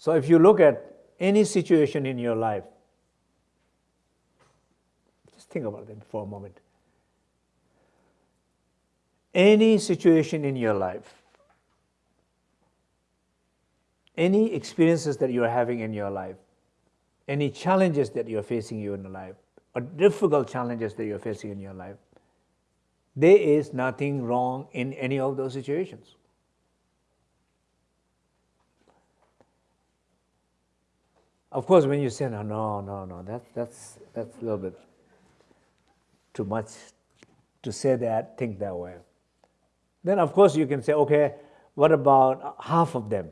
So if you look at any situation in your life, just think about it for a moment. Any situation in your life, any experiences that you are having in your life, any challenges that you're facing you in your life, or difficult challenges that you're facing in your life, there is nothing wrong in any of those situations. Of course, when you say, no, no, no, no, that, that's, that's a little bit too much to say that, think that way. Then, of course, you can say, okay, what about half of them?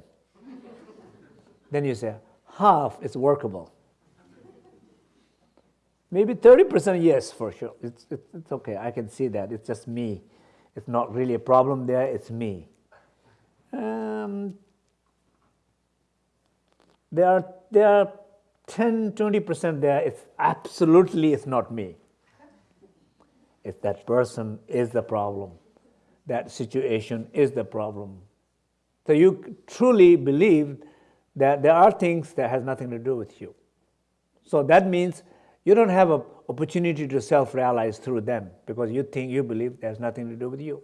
then you say, half is workable. Maybe 30% yes, for sure. It's, it's, it's okay, I can see that. It's just me. It's not really a problem there, it's me. Um, there are, there are 10, 20% there, it's absolutely it's not me. If that person is the problem, that situation is the problem. So you truly believe that there are things that has nothing to do with you. So that means you don't have an opportunity to self-realize through them because you think, you believe there's nothing to do with you.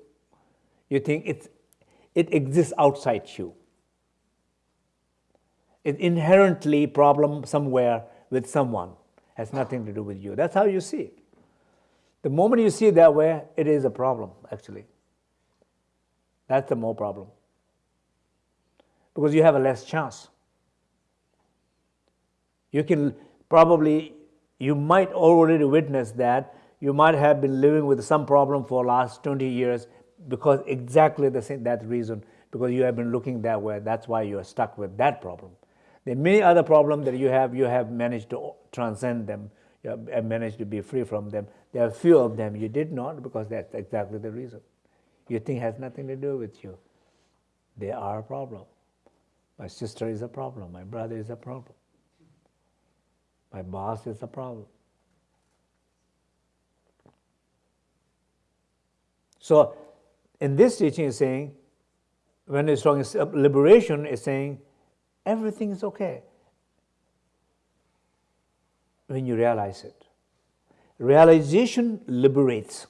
You think it's, it exists outside you. It's inherently problem somewhere with someone, has nothing to do with you. That's how you see it. The moment you see it that way, it is a problem, actually. That's the more problem. Because you have a less chance. You can probably you might already witness that you might have been living with some problem for last 20 years because exactly the same that reason because you have been looking that way that's why you are stuck with that problem there are many other problems that you have you have managed to transcend them you have managed to be free from them. There are few of them. You did not because that's exactly the reason. You think has nothing to do with you. They are a problem my sister is a problem. My brother is a problem. My boss is a problem. So in this teaching is saying, when it's talking uh, liberation, is saying everything is okay when you realize it. Realization liberates.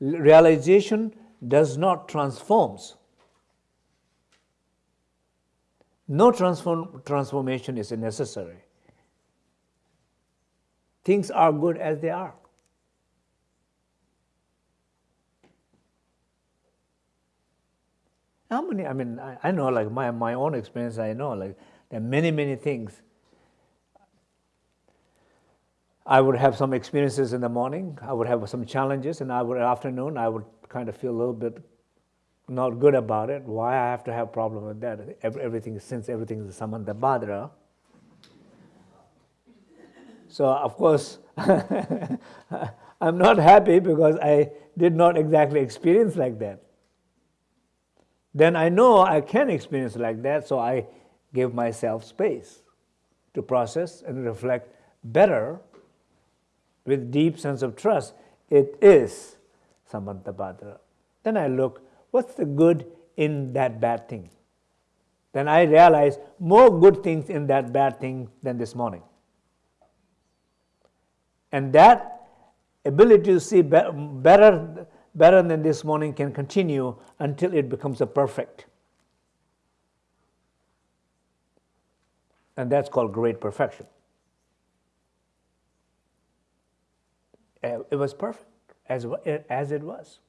Realization does not transforms. No transform, transformation is necessary. Things are good as they are. How many, I mean, I, I know like my, my own experience, I know like there are many, many things. I would have some experiences in the morning, I would have some challenges, and I would afternoon, I would kind of feel a little bit not good about it, why I have to have problem with that? Everything, since everything is Samantabhadra. So of course, I'm not happy because I did not exactly experience like that. Then I know I can experience like that, so I give myself space to process and reflect better with deep sense of trust. It is Samantabhadra. Then I look what's the good in that bad thing? Then I realize more good things in that bad thing than this morning. And that ability to see better, better than this morning can continue until it becomes a perfect. And that's called great perfection. Uh, it was perfect as, as it was.